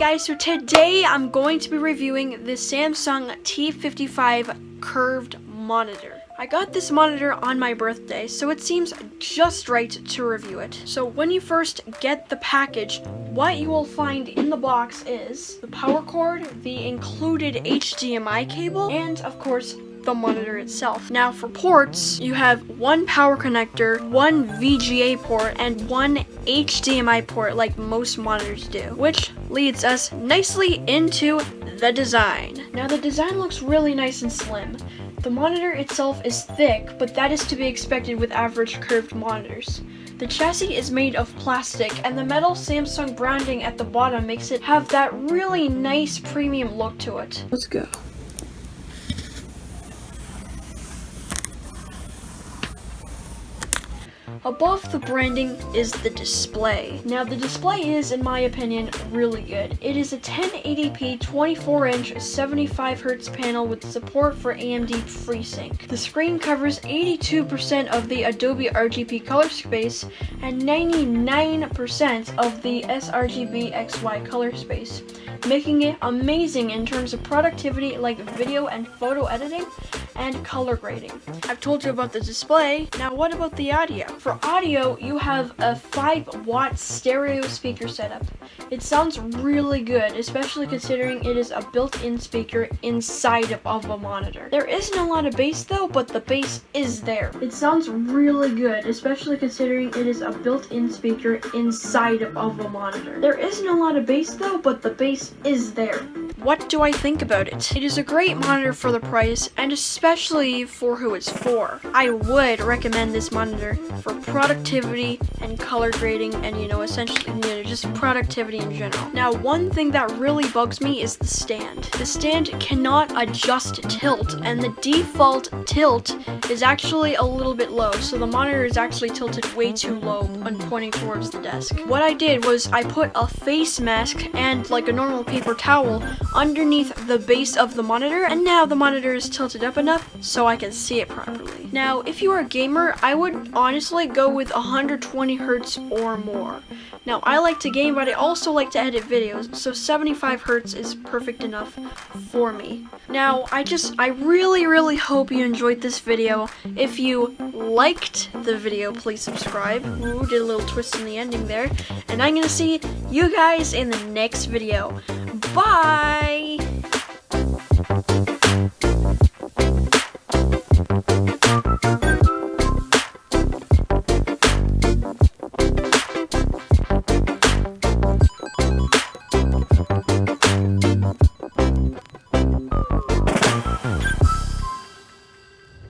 guys, so today I'm going to be reviewing the Samsung T55 curved monitor. I got this monitor on my birthday, so it seems just right to review it. So when you first get the package, what you will find in the box is the power cord, the included HDMI cable, and of course the monitor itself. Now for ports, you have one power connector, one VGA port, and one HDMI port like most monitors do, which leads us nicely into the design. Now the design looks really nice and slim. The monitor itself is thick, but that is to be expected with average curved monitors. The chassis is made of plastic, and the metal Samsung branding at the bottom makes it have that really nice premium look to it. Let's go. Above the branding is the display. Now the display is, in my opinion, really good. It is a 1080p 24-inch 75Hz panel with support for AMD FreeSync. The screen covers 82% of the Adobe RGB color space and 99% of the sRGB XY color space, making it amazing in terms of productivity like video and photo editing and color grading. I've told you about the display, now what about the audio? For audio, you have a 5 watt stereo speaker setup. It sounds really good, especially considering it is a built-in speaker inside of a monitor. There isn't a lot of bass though, but the bass is there. It sounds really good, especially considering it is a built-in speaker inside of a monitor. There isn't a lot of bass though, but the bass is there. What do I think about it? It is a great monitor for the price, and especially for who it's for. I would recommend this monitor for productivity and color grading, and you know, essentially, you know, just productivity in general. Now, one thing that really bugs me is the stand. The stand cannot adjust tilt, and the default tilt is actually a little bit low, so the monitor is actually tilted way too low when pointing towards the desk. What I did was I put a face mask and like a normal paper towel underneath the base of the monitor and now the monitor is tilted up enough so I can see it properly. Now if you are a gamer I would honestly go with 120 hertz or more. Now I like to game but I also like to edit videos so 75 hertz is perfect enough for me. Now I just I really really hope you enjoyed this video. If you liked the video please subscribe. Ooh did a little twist in the ending there. And I'm gonna see you guys in the next video. Bye!